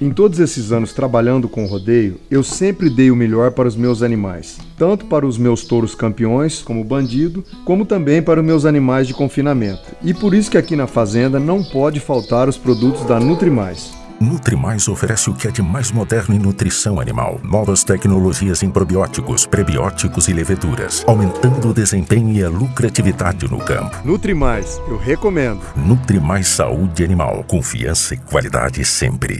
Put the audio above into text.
Em todos esses anos trabalhando com rodeio, eu sempre dei o melhor para os meus animais, tanto para os meus touros campeões, como bandido, como também para os meus animais de confinamento. E por isso que aqui na fazenda não pode faltar os produtos da Nutrimais. Nutrimais oferece o que é de mais moderno em nutrição animal. Novas tecnologias em probióticos, prebióticos e leveduras, aumentando o desempenho e a lucratividade no campo. Nutrimais, eu recomendo. Nutrimais Saúde Animal. Confiança e qualidade sempre.